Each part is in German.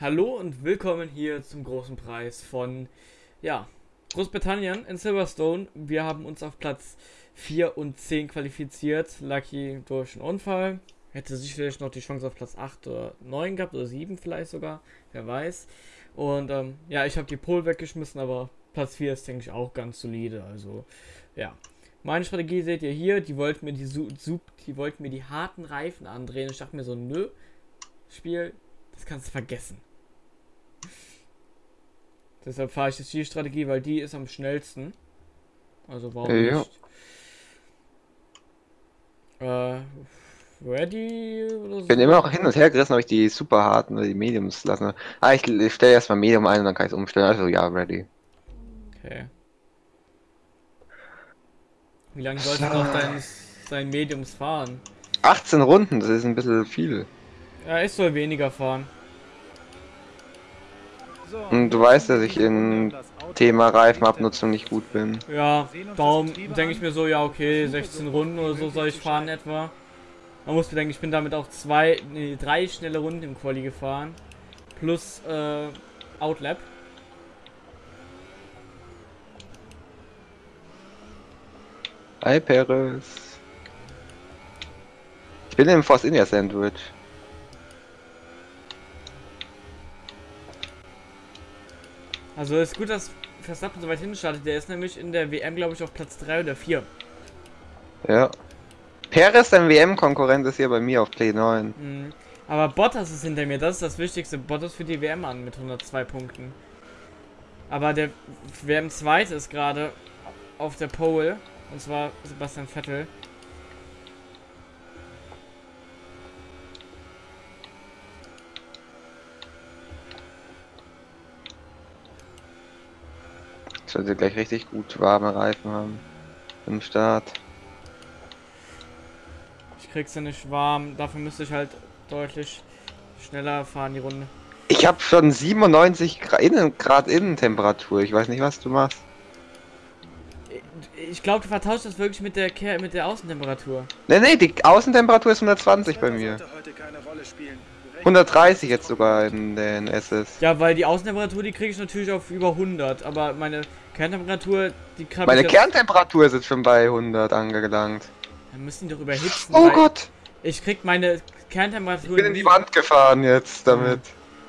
Hallo und willkommen hier zum großen Preis von ja, Großbritannien in Silverstone. Wir haben uns auf Platz 4 und 10 qualifiziert. Lucky durch einen Unfall. Hätte sicherlich noch die Chance auf Platz 8 oder 9 gehabt oder 7 vielleicht sogar. Wer weiß. Und ähm, ja, ich habe die Pole weggeschmissen, aber Platz 4 ist, denke ich, auch ganz solide. Also ja. Meine Strategie seht ihr hier. Die wollten mir die, die wollten mir die harten Reifen andrehen. Ich dachte mir so, nö, Spiel, das kannst du vergessen. Deshalb fahre ich jetzt die Strategie, weil die ist am schnellsten. Also warum ja. nicht? Äh, ready oder so? Ich bin immer noch hin und her gerissen, ob ich die super harten oder die Mediums lassen. Ah, ich, ich stelle erstmal Medium ein und dann kann ich es umstellen. Also ja, ready. Okay. Wie lange sollst du noch dein, dein Mediums fahren? 18 Runden, das ist ein bisschen viel. Ja, ich soll weniger fahren. Und du weißt, dass ich in Thema Reifenabnutzung nicht gut bin. Ja, darum denke ich mir so, ja okay, 16 Runden oder so soll ich fahren etwa. Man muss bedenken, ich bin damit auch zwei, nee, drei schnelle Runden im Quali gefahren. Plus äh, Outlap. Hi Peres. Ich bin im Force India Sandwich. Also ist gut, dass Verstappen so weit hinten startet. Der ist nämlich in der WM, glaube ich, auf Platz 3 oder 4. Ja. Perez, dein WM-Konkurrent, ist hier bei mir auf Play 9. Mhm. Aber Bottas ist hinter mir, das ist das Wichtigste. Bottas für die WM an mit 102 Punkten. Aber der WM-Zweite ist gerade auf der Pole. Und zwar Sebastian Vettel. Sollte gleich richtig gut warme Reifen haben. Im Start. Ich krieg's ja nicht warm. Dafür müsste ich halt deutlich schneller fahren die Runde. Ich habe schon 97 Grad, Innen, Grad Innentemperatur. Ich weiß nicht, was du machst. Ich glaube, du vertauscht das wirklich mit der mit der Außentemperatur. Ne, ne, die Außentemperatur ist 120 bei mir. 130 jetzt sogar in den SS. Ja, weil die Außentemperatur, die kriege ich natürlich auf über 100, aber meine Kerntemperatur, die kann Meine Kerntemperatur ist jetzt schon bei 100 angelangt. Dann müssen die doch überhitzen. Oh Gott! Ich krieg meine Kerntemperatur. Ich bin in die Wand gefahren jetzt damit.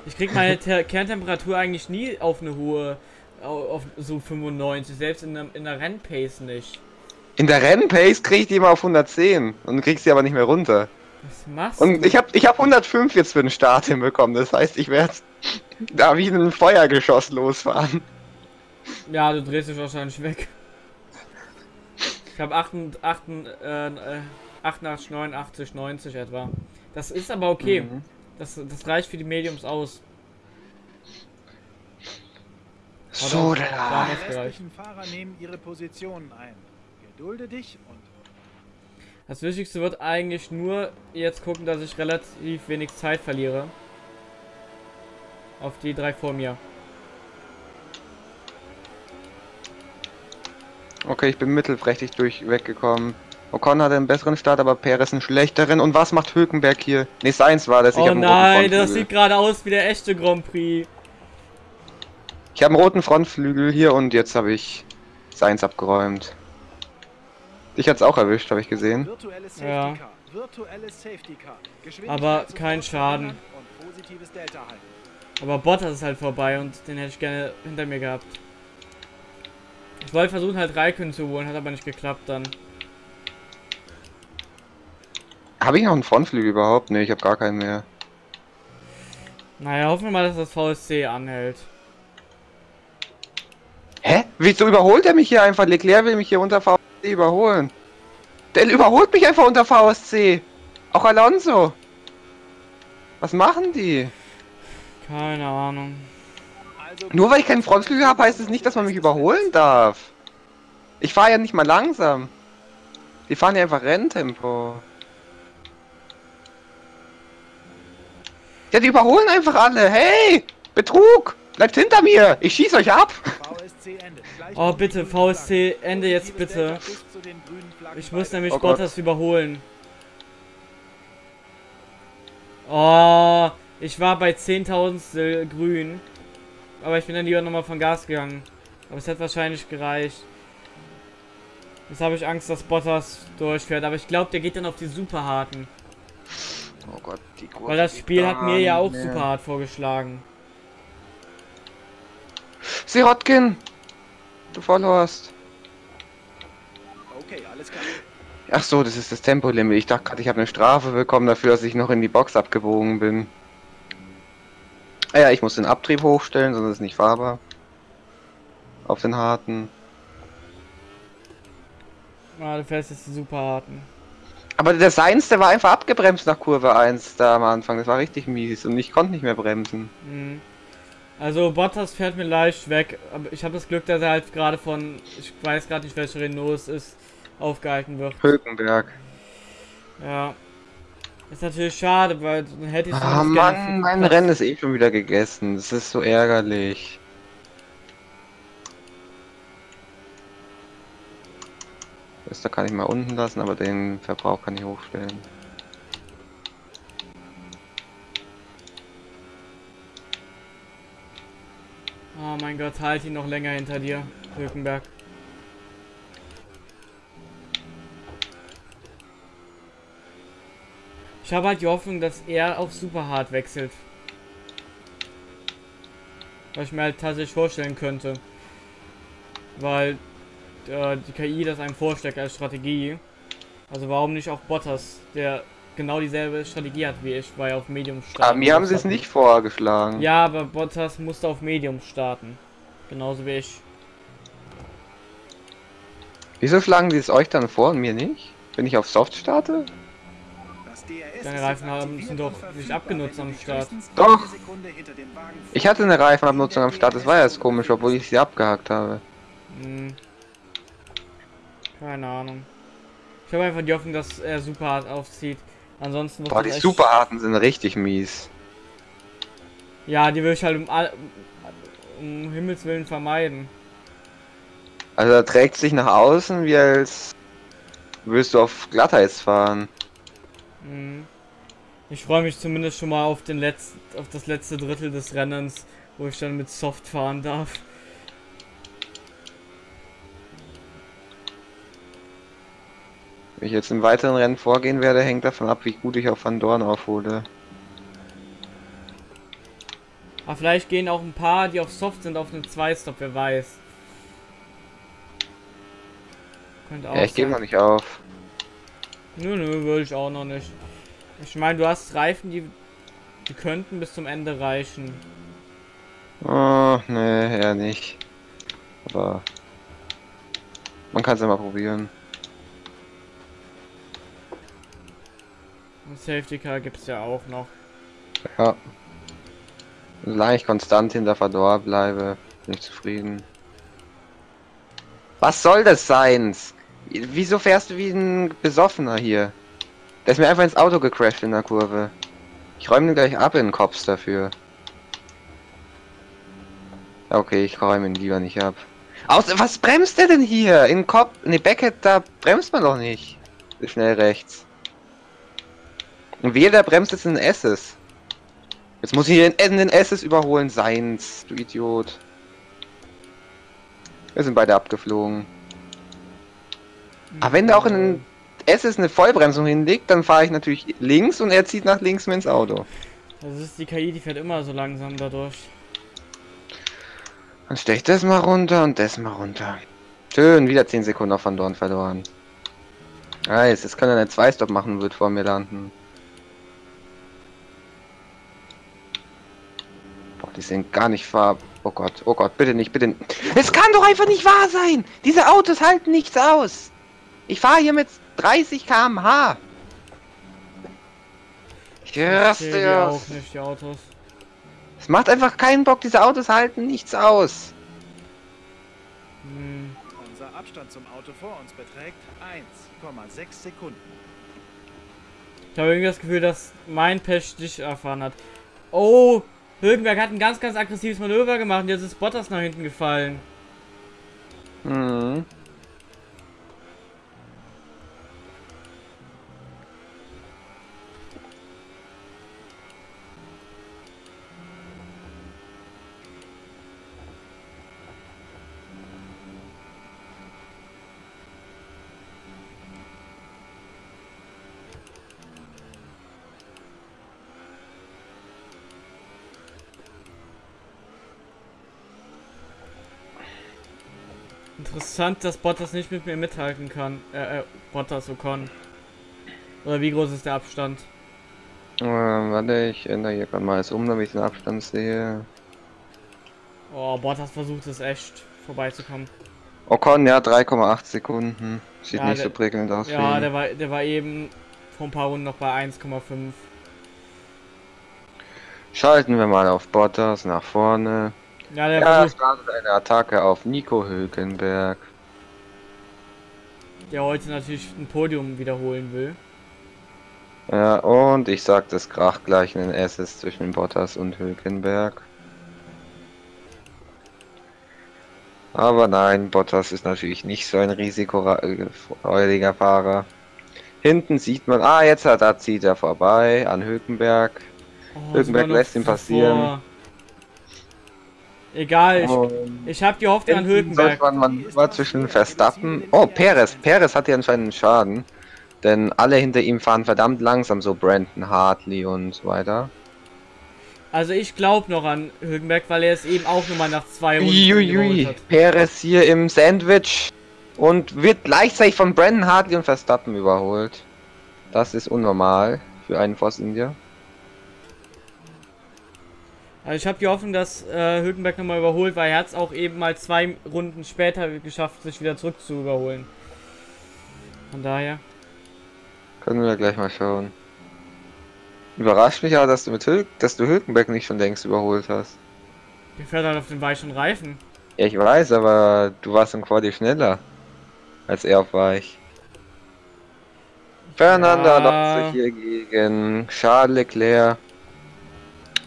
Ich krieg meine Ter Kerntemperatur eigentlich nie auf eine hohe, auf so 95, selbst in der, in der Rennpace nicht. In der Rennpace krieg ich die immer auf 110 und krieg sie aber nicht mehr runter. Was machst du? Und ich habe ich hab 105 jetzt für den Start hinbekommen. Das heißt, ich werde da wie ein Feuergeschoss losfahren. Ja, du drehst dich wahrscheinlich weg. Ich habe 88, äh, 88, 89, 90 etwa. Das ist aber okay. Mhm. Das, das reicht für die Mediums aus. So, da. Die Fahrer nehmen ihre Positionen ein. Gedulde dich und das Wichtigste wird eigentlich nur jetzt gucken, dass ich relativ wenig Zeit verliere. Auf die drei vor mir. Okay, ich bin mittelprächtig durch weggekommen. Ocon hat einen besseren Start, aber Perez einen schlechteren. Und was macht Hülkenberg hier? Ne, Seins war das. Ich oh nein, das sieht gerade aus wie der echte Grand Prix. Ich habe einen roten Frontflügel hier und jetzt habe ich Seins abgeräumt. Dich hat's auch erwischt, habe ich gesehen. Ja. Aber kein Schaden. Aber Bottas ist halt vorbei und den hätte ich gerne hinter mir gehabt. Ich wollte versuchen halt Raikön zu holen, hat aber nicht geklappt dann. Habe ich noch einen Frontflügel überhaupt? Ne, ich habe gar keinen mehr. Naja, hoffen wir mal, dass das VSC anhält. Hä? Wieso überholt er mich hier einfach? Leclerc will mich hier unter VSC überholen. Der überholt mich einfach unter VSC. Auch Alonso. Was machen die? Keine Ahnung. Nur weil ich keinen Frontflügel habe, heißt es das nicht, dass man mich überholen darf. Ich fahre ja nicht mal langsam. Die fahren ja einfach Renntempo. Ja, die überholen einfach alle. Hey! Betrug! Bleibt hinter mir! Ich schieß euch ab! Oh, bitte, VSC, Ende jetzt bitte. Ich muss nämlich oh Bottas überholen. Oh, Ich war bei 10.000 grün. Aber ich bin dann lieber nochmal von Gas gegangen. Aber es hat wahrscheinlich gereicht. Jetzt habe ich Angst, dass Bottas durchfährt. Aber ich glaube, der geht dann auf die super harten. Oh Gott, die Kurve Weil das Spiel hat mir ja auch mehr. super hart vorgeschlagen. Sirotkin! Du verlorst. Okay, alles klar. Ach so, das ist das Tempolimit. Ich dachte gerade, ich habe eine Strafe bekommen dafür, dass ich noch in die Box abgebogen bin. Ah ja, ich muss den Abtrieb hochstellen, sonst ist es nicht fahrbar. Auf den harten. Ah, du fährst jetzt die super harten. Aber der Seins, der war einfach abgebremst nach Kurve 1 da am Anfang. Das war richtig mies und ich konnte nicht mehr bremsen. Mhm. Also Bottas fährt mir leicht weg. Aber ich habe das Glück, dass er halt gerade von, ich weiß gerade nicht, welcher Renault es ist, aufgehalten wird. Hülkenberg. Ja. Ist natürlich schade, weil dann hätte ich... Ah Mann, mein Rennen ist eh schon wieder gegessen. Das ist so ärgerlich. Das da kann ich mal unten lassen, aber den Verbrauch kann ich hochstellen. Oh mein Gott, halt ihn noch länger hinter dir, Hülkenberg. Ich habe halt die Hoffnung, dass er auf super hart wechselt. Was ich mir halt tatsächlich vorstellen könnte. Weil äh, die KI das einem vorschlägt als Strategie. Also warum nicht auch Bottas, der genau dieselbe Strategie hat wie ich, weil er auf Medium startet. Aber mir haben sie es nicht vorgeschlagen. Ja, aber Bottas musste auf Medium starten. Genauso wie ich. Wieso schlagen sie es euch dann vor und mir nicht? Wenn ich auf Soft starte? Deine Reifen haben, sind doch nicht abgenutzt am Start. Doch! Ich hatte eine Reifenabnutzung am Start, das war ja jetzt komisch, obwohl ich sie abgehakt habe. Hm. Keine Ahnung. Ich habe einfach die Hoffnung, dass er super hart aufzieht. Ansonsten Boah, die Superarten sind richtig mies. Ja, die will ich halt um, um Himmels Willen vermeiden. Also er trägt sich nach außen, wie als würdest du auf Glatteis fahren. Mhm. Ich freue mich zumindest schon mal auf den letzten, auf das letzte Drittel des Rennens, wo ich dann mit Soft fahren darf. Wenn ich jetzt im weiteren Rennen vorgehen werde, hängt davon ab, wie gut ich auf Van Dorn aufhole. Aber vielleicht gehen auch ein paar, die auf Soft sind, auf einen 2-Stop, wer weiß. ja, ich gebe noch nicht auf. Nö, nö, würde ich auch noch nicht. Ich meine, du hast Reifen, die, die könnten bis zum Ende reichen. Oh, ne, eher nicht. Aber man kann es ja mal probieren. Ein Safety Car gibt es ja auch noch. Ja. Solange ich konstant hinter Fador bleibe, bin ich zufrieden. Was soll das sein? Wieso fährst du wie ein Besoffener hier? Der ist mir einfach ins Auto gecrashed in der Kurve. Ich räume ihn gleich ab in den Kopf dafür. Okay, ich räume ihn lieber nicht ab. Aus was bremst der denn hier? In Kopf. Ne, Beckett, da bremst man doch nicht. Schnell rechts. Und wer der bremst jetzt in den S's. Jetzt muss ich in den S's überholen. Seins, du Idiot. Wir sind beide abgeflogen. Aber wenn der auch in den S's eine Vollbremsung hinlegt, dann fahre ich natürlich links und er zieht nach links ins Auto. Das ist die KI, die fährt immer so langsam dadurch. Dann stelle ich das mal runter und das mal runter. Schön, wieder 10 Sekunden auf Van Dorn verloren. Nice, jetzt kann er eine 2-Stop machen und wird vor mir landen. Die sind gar nicht fahr... Oh Gott, oh Gott, bitte nicht, bitte nicht. Es kann doch einfach nicht wahr sein! Diese Autos halten nichts aus! Ich fahre hier mit 30 km/h! Ich raste ja. auch nicht, die Autos. Es macht einfach keinen Bock, diese Autos halten nichts aus. Hm. Unser Abstand zum Auto vor uns beträgt 1,6 Sekunden. Ich habe irgendwie das Gefühl, dass mein Pech dich erfahren hat. Oh, Hülkenberg hat ein ganz, ganz aggressives Manöver gemacht und jetzt ist Bottas nach hinten gefallen. Mhm. Interessant, dass Bottas nicht mit mir mithalten kann. Äh, äh Bottas Ocon. Oder wie groß ist der Abstand? Äh, warte, ich ändere hier gerade mal alles um, damit ich den Abstand sehe. Oh, Bottas versucht es echt vorbeizukommen. Ocon, ja, 3,8 Sekunden. Sieht ja, nicht der, so prickelnd aus. Ja, der war, der war eben vor ein paar Runden noch bei 1,5. Schalten wir mal auf Bottas nach vorne. Ja, der ja, startet eine Attacke auf Nico Hülkenberg. Der heute natürlich ein Podium wiederholen will. Ja, und ich sag, das kracht gleich in den Assist zwischen Bottas und Hülkenberg. Aber nein, Bottas ist natürlich nicht so ein risikofreudiger Fahrer. Hinten sieht man, ah, jetzt hat er zieht er vorbei an Hülkenberg. Oh, Hülkenberg lässt ihn passieren. Egal, ich, oh. ich habe die Hoffnung an Hülkenberg. Man, man war zwischen Verstappen. Oh, Perez. Perez hat ja anscheinend einen Schaden. Denn alle hinter ihm fahren verdammt langsam, so Brandon Hartley und so weiter. Also ich glaube noch an Hülkenberg, weil er es eben auch nur mal nach zwei Runden Uiuiui. Perez hier im Sandwich und wird gleichzeitig von Brandon Hartley und Verstappen überholt. Das ist unnormal für einen Force India. Also ich habe die Hoffnung, dass äh, Hülkenberg nochmal überholt, weil er hat es auch eben mal zwei Runden später geschafft, sich wieder zurück zu überholen. Von daher. Können wir gleich mal schauen. Überrascht mich aber, dass du mit Hül dass du Hülkenberg nicht schon längst überholt hast. Der fährt halt auf den weichen Reifen. Ja, ich weiß, aber du warst im Quali schneller als er auf weich. Fernando ja. Alonso hier gegen Charles Leclerc.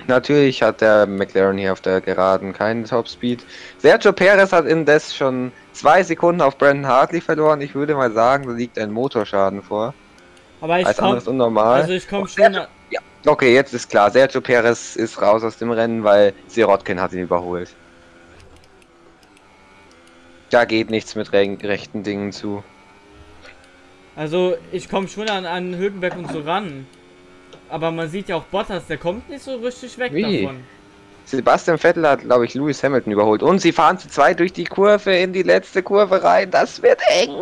Natürlich hat der McLaren hier auf der Geraden keinen Topspeed. Sergio Perez hat indes schon zwei Sekunden auf Brandon Hartley verloren. Ich würde mal sagen, da liegt ein Motorschaden vor. Aber ich komme unnormal. Also ich komme schon. Ja, okay, jetzt ist klar. Sergio Perez ist raus aus dem Rennen, weil Sirotkin hat ihn überholt. Da geht nichts mit re rechten Dingen zu. Also ich komme schon an, an Hülkenberg und so ran. Aber man sieht ja auch Bottas, der kommt nicht so richtig weg Wie? davon. Sebastian Vettel hat, glaube ich, Lewis Hamilton überholt. Und sie fahren zu zweit durch die Kurve in die letzte Kurve rein. Das wird eng.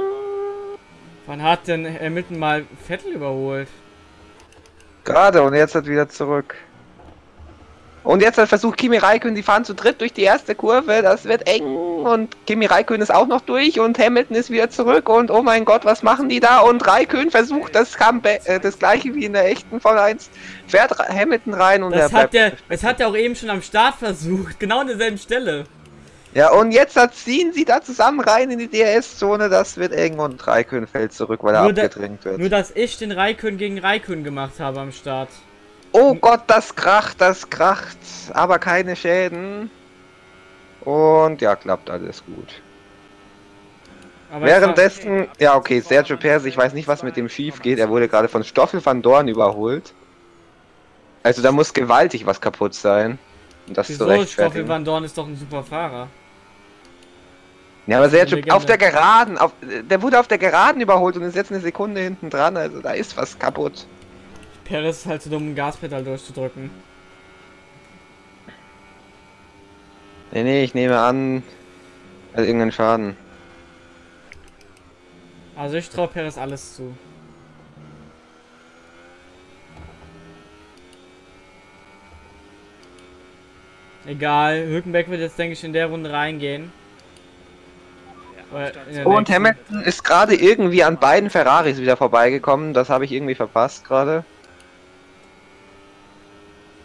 Wann hat denn Hamilton mal Vettel überholt? Gerade und jetzt hat wieder zurück. Und jetzt hat versucht Kimi Raikön, die fahren zu dritt durch die erste Kurve, das wird eng und Kimi Raikön ist auch noch durch und Hamilton ist wieder zurück und oh mein Gott, was machen die da? Und Raikön versucht das Comeback, äh, das gleiche wie in der echten Formel 1, fährt Hamilton rein und das hat der, das hat er auch eben schon am Start versucht, genau an derselben Stelle. Ja, und jetzt ziehen sie da zusammen rein in die DRS-Zone, das wird eng und Raikön fällt zurück, weil er nur abgedrängt da, wird. Nur, dass ich den Raikön gegen Raikön gemacht habe am Start. Oh Gott, das kracht, das kracht, aber keine Schäden. Und ja, klappt alles gut. Aber Währenddessen, ja okay, Sergio Perez, ich weiß nicht, was mit dem schief geht. Er wurde gerade von Stoffel van Dorn überholt. Also da muss gewaltig was kaputt sein. Und das Wieso? zu Stoffel van Dorn ist doch ein super Fahrer. Ja, aber Sergio, auf der Geraden, auf, der wurde auf der Geraden überholt und ist jetzt eine Sekunde hinten dran, also da ist was kaputt. Perez ist halt zu dumm, ein Gaspedal durchzudrücken. Nee, nee, ich nehme an, also irgendeinen Schaden. Also ich traue Perez alles zu. Egal, Hülkenberg wird jetzt, denke ich, in der Runde reingehen. Ja, und Hamilton ist gerade irgendwie an beiden Ferraris wieder vorbeigekommen. Das habe ich irgendwie verpasst gerade.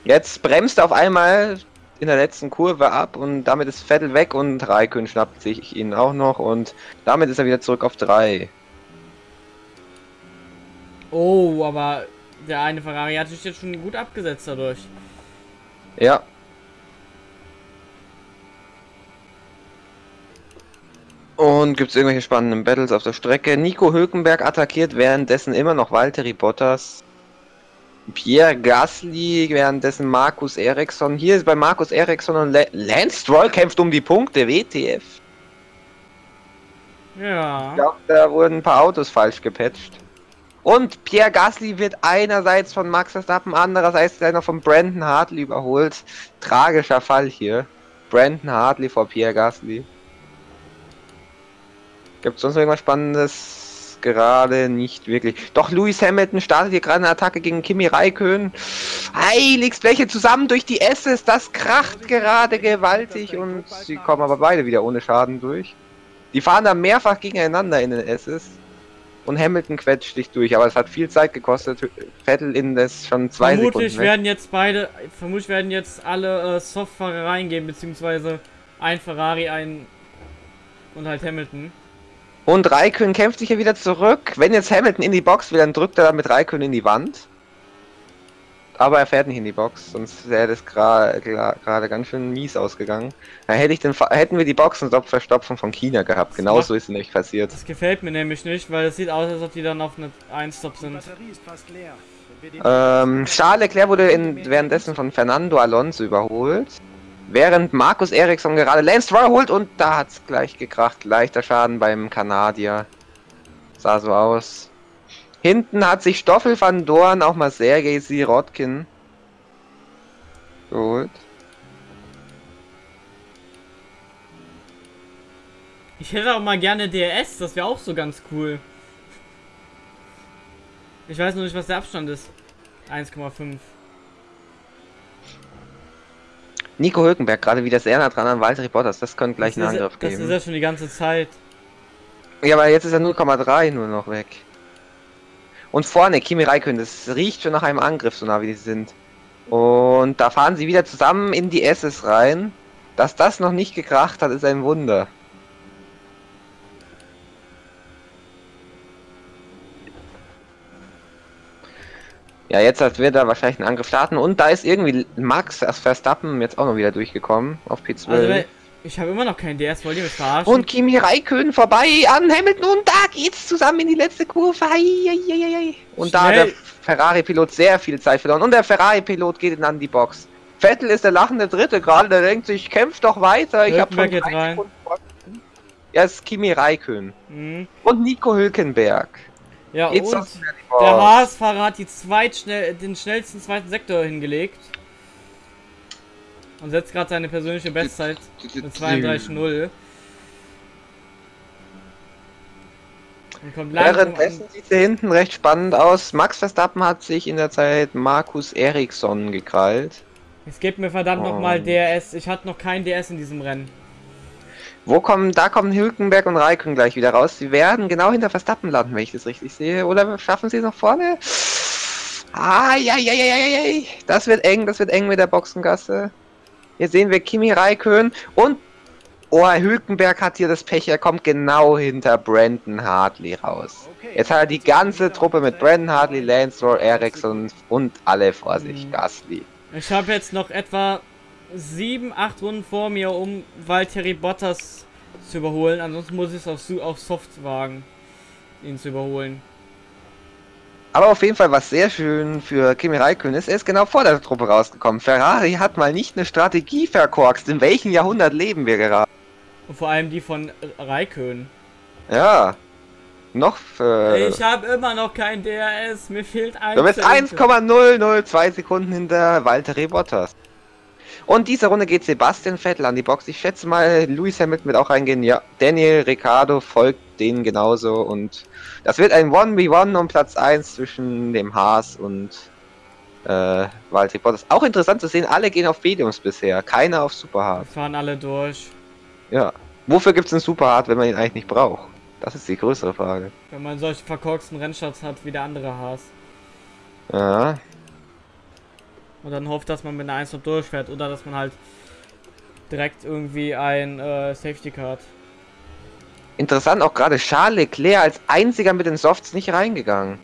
Jetzt bremst er auf einmal in der letzten Kurve ab und damit ist Vettel weg und Raikön schnappt sich ihn auch noch und damit ist er wieder zurück auf 3. Oh, aber der eine Ferrari hat sich jetzt schon gut abgesetzt dadurch. Ja. Und gibt es irgendwelche spannenden Battles auf der Strecke? Nico Hülkenberg attackiert währenddessen immer noch Valtteri Bottas. Pierre Gasly, währenddessen Markus Eriksson. Hier ist bei Markus Eriksson und Le Lance Stroll kämpft um die Punkte, WTF. Ja. Ich glaube, da wurden ein paar Autos falsch gepatcht. Und Pierre Gasly wird einerseits von Max Verstappen, andererseits noch von Brandon Hartley überholt. Tragischer Fall hier. Brandon Hartley vor Pierre Gasly. Gibt es sonst noch irgendwas Spannendes? Gerade nicht wirklich. Doch Lewis Hamilton startet hier gerade eine Attacke gegen Kimi Raikön. Heiligst, welche zusammen durch die S's. Das kracht gerade gewaltig und sie kommen aber beide wieder ohne Schaden durch. Die fahren da mehrfach gegeneinander in den S's. Und Hamilton quetscht sich durch, aber es hat viel Zeit gekostet. Vettel in das schon zwei vermutlich Sekunden. werden jetzt beide, vermutlich werden jetzt alle äh, Softfahrer reingehen, beziehungsweise ein Ferrari, ein und halt Hamilton. Und Raikön kämpft sich hier wieder zurück. Wenn jetzt Hamilton in die Box will, dann drückt er dann mit Raikön in die Wand. Aber er fährt nicht in die Box, sonst wäre das gerade ganz schön mies ausgegangen. Da hätte ich den, hätten wir die Boxenstopp-Verstopfung von China gehabt. Genauso ist es nicht passiert. Das gefällt mir nämlich nicht, weil es sieht aus, als ob die dann auf eine 1-Stop sind. Ähm, Charles Leclerc wurde in, währenddessen von Fernando Alonso überholt. Während Markus Eriksson gerade Lance Stroll holt und da hat es gleich gekracht. Leichter Schaden beim Kanadier. Sah so aus. Hinten hat sich Stoffel van Dorn auch mal Sergei Sirotkin geholt. Ich hätte auch mal gerne DRS, das wäre auch so ganz cool. Ich weiß nur nicht, was der Abstand ist. 1,5. Nico Hülkenberg gerade wieder sehr nah dran an Walter Bottas. Das könnte gleich das einen Angriff geben. Das ist ja schon die ganze Zeit. Ja, aber jetzt ist er 0,3 nur noch weg. Und vorne, Kimi Räikkönen, das riecht schon nach einem Angriff, so nah wie die sind. Und da fahren sie wieder zusammen in die SS rein. Dass das noch nicht gekracht hat, ist ein Wunder. Ja, jetzt wird er wahrscheinlich einen Angriff starten. Und da ist irgendwie Max als Verstappen jetzt auch noch wieder durchgekommen auf P12. Also, ich habe immer noch keinen DS, wollt ihr mich verarschen? Und Kimi Räikkönen vorbei an Hamilton und da geht's zusammen in die letzte Kurve. Und Schnell. da hat der Ferrari-Pilot sehr viel Zeit verloren. Und der Ferrari-Pilot geht dann an die Box. Vettel ist der lachende Dritte gerade, der denkt sich, kämpft doch weiter. Ich habe schon rein. Ja, ist Kimi Räikkönen. Mhm. Und Nico Hülkenberg. Ja, Geht's und der Haas-Fahrer hat die zweitschnell, den schnellsten zweiten Sektor hingelegt. Und setzt gerade seine persönliche Bestzeit mit 32,0. Währenddessen sieht es hier hinten recht spannend aus. Max Verstappen hat sich in der Zeit Markus Eriksson gekrallt. Es gibt mir verdammt oh. nochmal DRS. Ich hatte noch kein DRS in diesem Rennen. Wo kommen, da kommen Hülkenberg und Raikön gleich wieder raus. Sie werden genau hinter Verstappen landen, wenn ich das richtig sehe. Oder schaffen sie es noch vorne? Ah, ja, ja, ja, ja, ja. Das wird eng, das wird eng mit der Boxengasse. Hier sehen wir Kimi Raikön und Oh, Hülkenberg hat hier das Pech, er kommt genau hinter Brandon Hartley raus. Jetzt hat er die ganze Truppe mit Brandon Hartley, Lance Roll, Ericsson und alle vor sich, mhm. Gasly. Ich habe jetzt noch etwa sieben, acht Runden vor mir, um Valtteri Bottas zu überholen. Ansonsten muss ich es auf, auf Soft wagen, ihn zu überholen. Aber auf jeden Fall was sehr schön für Kimi Räikkönen ist, er ist genau vor der Truppe rausgekommen. Ferrari hat mal nicht eine Strategie verkorkst. In welchem Jahrhundert leben wir gerade? Und vor allem die von Raikön. Ja. Noch für... Ich habe immer noch kein DRS. Mir fehlt ein. Du bist 1,002 Sekunden hinter Walter Bottas. Und diese Runde geht Sebastian Vettel an die Box. Ich schätze mal, Lewis Hamilton wird auch reingehen. Ja, Daniel Ricciardo folgt denen genauso. Und das wird ein 1v1 um Platz 1 zwischen dem Haas und äh, Valtteri Bottas. Auch interessant zu sehen, alle gehen auf Mediums bisher. Keiner auf Superhard. Fahren alle durch. Ja. Wofür gibt es einen Superhard, wenn man ihn eigentlich nicht braucht? Das ist die größere Frage. Wenn man solche verkorksten Rennstarts hat wie der andere Haas. Ja, und dann hofft, dass man mit einer 1 durchfährt oder dass man halt direkt irgendwie ein äh, Safety Card. Interessant auch gerade Charles Leclerc als einziger mit den Softs nicht reingegangen.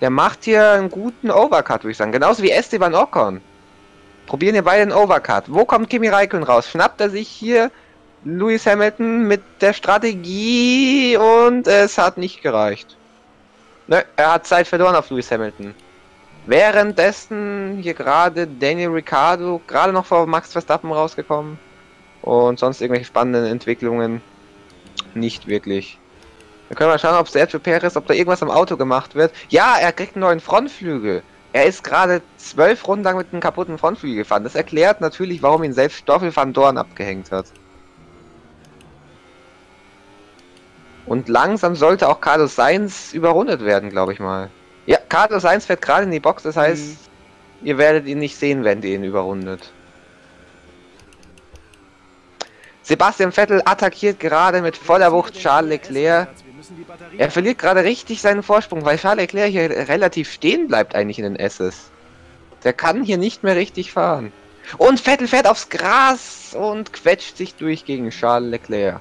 Der macht hier einen guten Overcut, würde ich sagen. Genauso wie Esteban Ocon. Probieren hier beide einen Overcut. Wo kommt Kimi Räikkönen raus? Schnappt er sich hier Lewis Hamilton mit der Strategie und es hat nicht gereicht. Ne, er hat Zeit verloren auf Lewis Hamilton. Währenddessen hier gerade Daniel Ricciardo gerade noch vor Max Verstappen rausgekommen. Und sonst irgendwelche spannenden Entwicklungen nicht wirklich. Dann können wir schauen, ob Sergio Perez, ob da irgendwas am Auto gemacht wird. Ja, er kriegt einen neuen Frontflügel. Er ist gerade zwölf Runden lang mit einem kaputten Frontflügel gefahren. Das erklärt natürlich, warum ihn selbst Stoffel van Dorn abgehängt hat. Und langsam sollte auch Carlos Sainz überrundet werden, glaube ich mal. Ja, Carlos Sainz fährt gerade in die Box, das heißt, mhm. ihr werdet ihn nicht sehen, wenn ihr ihn überrundet. Sebastian Vettel attackiert gerade mit voller Wucht Charles Leclerc. Er verliert gerade richtig seinen Vorsprung, weil Charles Leclerc hier relativ stehen bleibt eigentlich in den S's. Der kann hier nicht mehr richtig fahren. Und Vettel fährt aufs Gras und quetscht sich durch gegen Charles Leclerc.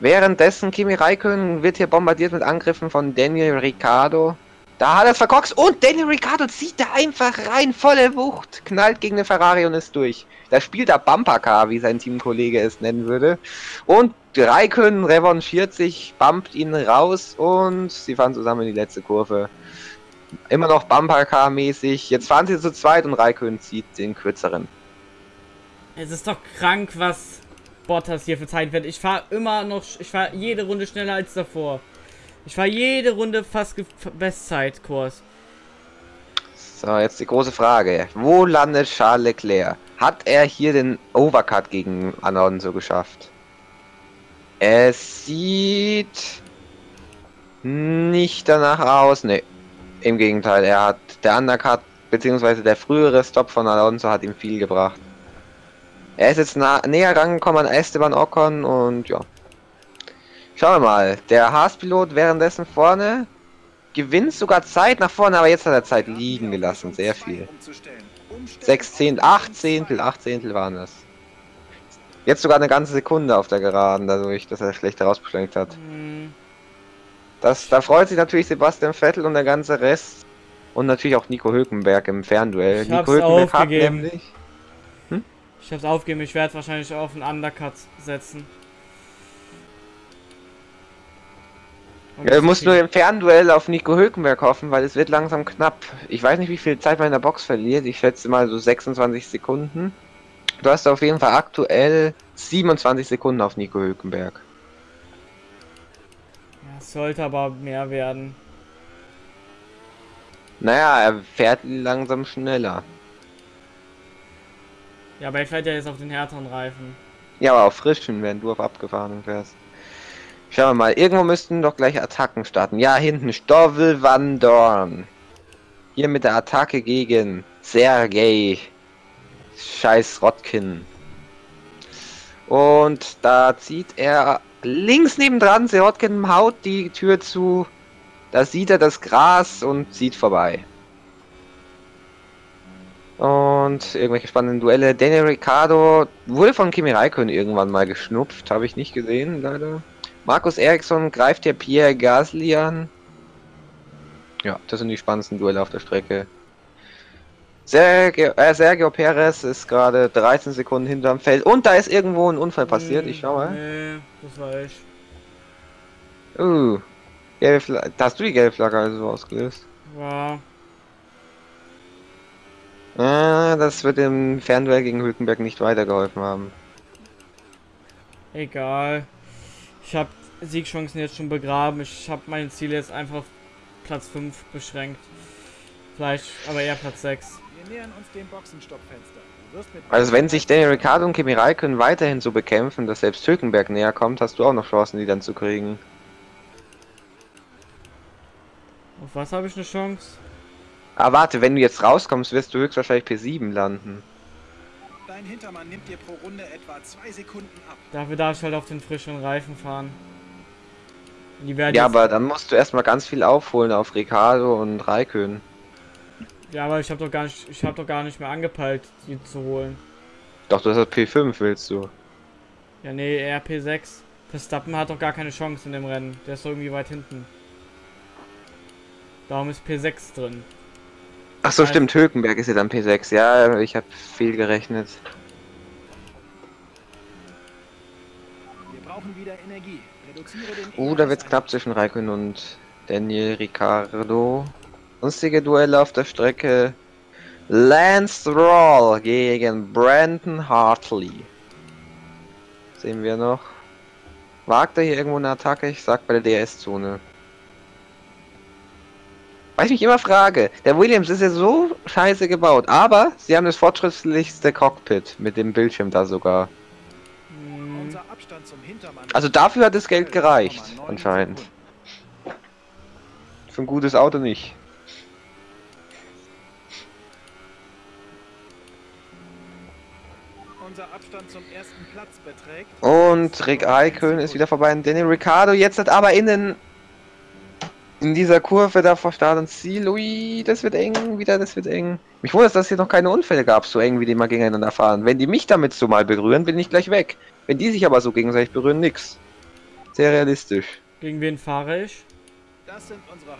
Währenddessen Kimi Räikkönen wird hier bombardiert mit Angriffen von Daniel Ricciardo. Da hat er es verkorkst und Daniel Ricciardo zieht da einfach rein, volle Wucht, knallt gegen den Ferrari und ist durch. Da spielt er Bumpercar, wie sein Teamkollege es nennen würde. Und Räikkönen revanchiert sich, bumpt ihn raus und sie fahren zusammen in die letzte Kurve. Immer noch Bumpercar-mäßig. Jetzt fahren sie zu zweit und Räikkönen zieht den kürzeren. Es ist doch krank, was Bottas hier für Zeit wird. Ich fahre immer noch, ich fahre jede Runde schneller als davor. Ich fahre jede Runde fast Bestzeitkurs. So, jetzt die große Frage. Wo landet Charles Leclerc? Hat er hier den Overcut gegen Alonso geschafft? Es sieht nicht danach aus. Ne, im Gegenteil. Er hat der Undercut beziehungsweise der frühere Stop von Alonso hat ihm viel gebracht. Er ist jetzt näher rangekommen an Esteban Ocon und ja. Schauen wir mal. Der Haas-Pilot währenddessen vorne gewinnt sogar Zeit nach vorne, aber jetzt hat er Zeit liegen gelassen. Sehr viel. 6 Zehntel, 8 Zehntel, 8 Zehntel waren das. Jetzt sogar eine ganze Sekunde auf der Geraden, dadurch, dass er schlecht herausbeschleunigt hat. Das, da freut sich natürlich Sebastian Vettel und der ganze Rest. Und natürlich auch Nico Hülkenberg im Fernduell. Ich Nico Hülkenberg hat nämlich ich hab's aufgegeben, ich werde wahrscheinlich auf einen Undercut setzen. Du musst nur im Fernduell auf Nico Hülkenberg hoffen, weil es wird langsam knapp. Ich weiß nicht, wie viel Zeit man in der Box verliert. Ich schätze mal so 26 Sekunden. Du hast auf jeden Fall aktuell 27 Sekunden auf Nico Hülkenberg. Ja, sollte aber mehr werden. Naja, er fährt langsam schneller. Ja, aber er fährt ja jetzt auf den härteren Reifen. Ja, aber auf frischen, wenn du auf abgefahrenen fährst. Schauen wir mal, irgendwo müssten doch gleich Attacken starten. Ja, hinten Stoffel Van Dorn. Hier mit der Attacke gegen Sergei. Scheiß Rotkin. Und da zieht er links nebendran, Sirotkin haut die Tür zu. Da sieht er das Gras und zieht vorbei. Und irgendwelche spannenden Duelle. Daniel Ricciardo wurde von Kimi Raikkonen irgendwann mal geschnupft, habe ich nicht gesehen, leider. Markus Eriksson greift hier Pierre Gasly an. Ja, das sind die spannendsten Duelle auf der Strecke. Sergio, äh, Sergio Perez ist gerade 13 Sekunden hinterm Feld und da ist irgendwo ein Unfall passiert. Ich schaue. Nee, das war ich. Uh, gelbe Flagge. Hast du die gelbe Flagge also ausgelöst? Ja. Ah, das wird dem Fernduell gegen Hülkenberg nicht weitergeholfen haben. Egal. Ich habe Siegchancen jetzt schon begraben. Ich habe meine Ziele jetzt einfach auf Platz 5 beschränkt. Vielleicht, aber eher Platz 6. Wir nähern uns dem Boxenstoppfenster. Also wenn sich Daniel Ricciardo und Kimi Raikkonen weiterhin so bekämpfen, dass selbst Hülkenberg näher kommt, hast du auch noch Chancen, die dann zu kriegen. Auf was habe ich eine Chance? Ah, warte, wenn du jetzt rauskommst, wirst du höchstwahrscheinlich P7 landen. Dein Hintermann nimmt dir pro Runde etwa zwei Sekunden ab. Dafür darf ich halt auf den frischen Reifen fahren. ja, aber dann musst du erstmal ganz viel aufholen auf Ricardo und Raikön. Ja, aber ich habe doch gar nicht, ich habe doch gar nicht mehr angepeilt, die zu holen. Doch, du hast P5, willst du? Ja, nee, eher P6. Verstappen hat doch gar keine Chance in dem Rennen. Der ist doch irgendwie weit hinten. Darum ist P6 drin. Ach so, stimmt, Hökenberg ist ja dann P6. Ja, ich habe viel gerechnet. Wir brauchen wieder Energie. Oh, da wird's knapp zwischen Raikön und Daniel Ricciardo. Sonstige Duelle auf der Strecke. Lance Stroll gegen Brandon Hartley. Sehen wir noch. Wagt er hier irgendwo eine Attacke? Ich sag bei der DS-Zone. Weil ich mich immer frage, der Williams ist ja so scheiße gebaut, aber sie haben das fortschrittlichste Cockpit mit dem Bildschirm da sogar. Also dafür hat das Geld gereicht, anscheinend. Für ein gutes Auto nicht. Und Rick Eikön ist wieder vorbei. Daniel Ricciardo jetzt hat aber innen in dieser Kurve da vor Start und Ziel. Ui, das wird eng, wieder, das wird eng. Mich wundert, dass es hier noch keine Unfälle gab, so eng, wie die mal gegeneinander fahren. Wenn die mich damit so mal berühren, bin ich gleich weg. Wenn die sich aber so gegenseitig berühren, nix. Sehr realistisch. Gegen wen fahre ich?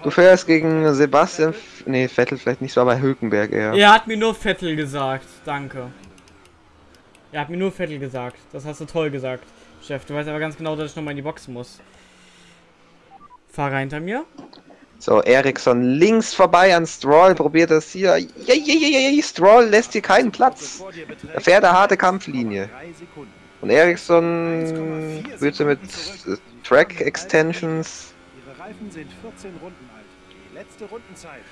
Du fährst gegen Sebastian. Ne, Vettel vielleicht nicht so, aber Hülkenberg eher. Er hat mir nur Vettel gesagt. Danke. Er hat mir nur Vettel gesagt. Das hast du toll gesagt, Chef. Du weißt aber ganz genau, dass ich nochmal in die Box muss. Fahrer hinter mir. So, Ericsson links vorbei an Stroll, probiert das hier. Ja, ja, ja, ja, Stroll lässt hier keinen Platz. Er fährt eine harte Kampflinie. Und Ericsson wird mit Track Extensions.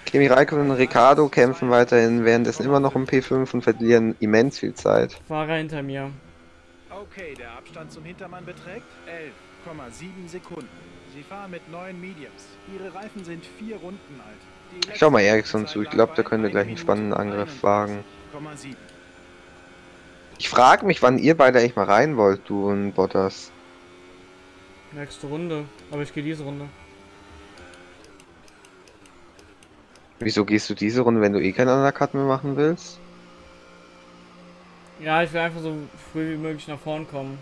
Kimi Raikkonen und Ricardo kämpfen weiterhin, währenddessen immer noch um P5 und verlieren immens viel Zeit. Fahrer hinter mir. Okay, der Abstand zum Hintermann beträgt 11,7 Sekunden. Sie fahren mit neuen Mediums. Ihre Reifen sind vier Runden alt. Schau mal Ericsson zu, ich glaube, da können wir gleich einen spannenden Angriff wagen. Ich frage mich, wann ihr beide eigentlich mal rein wollt, du und Bottas. Nächste Runde, aber ich gehe diese Runde. Wieso gehst du diese Runde, wenn du eh keinen Undercut mehr machen willst? Ja, ich will einfach so früh wie möglich nach vorn kommen.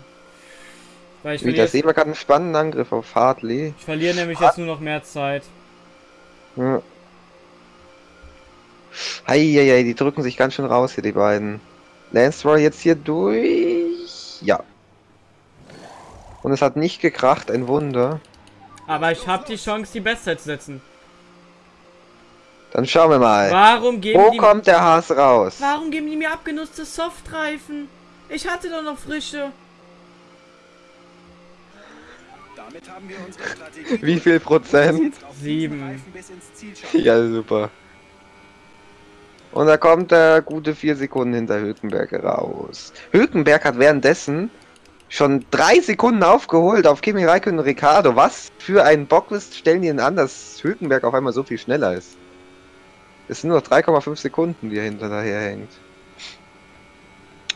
Weil ich Wieder sehen wir gerade einen spannenden Angriff auf Hartley. Ich verliere nämlich Hart jetzt nur noch mehr Zeit. Ja. Heieiei, die drücken sich ganz schön raus hier, die beiden. Lance Roy jetzt hier durch. Ja. Und es hat nicht gekracht, ein Wunder. Aber ich habe die Chance, die Bestzeit zu setzen. Dann schauen wir mal. Warum geben Wo die kommt der Haas raus? Warum geben die mir abgenutzte Softreifen? Ich hatte doch noch frische. Wie viel Prozent? Sieben. Ja, super. Und da kommt der gute vier Sekunden hinter Hülkenberg raus. Hülkenberg hat währenddessen schon drei Sekunden aufgeholt auf Kimi Räikkönen und Ricardo. Was für ein Bocklist stellen die denn an, dass Hülkenberg auf einmal so viel schneller ist? Es sind nur noch 3,5 Sekunden, die er hinter daher hängt.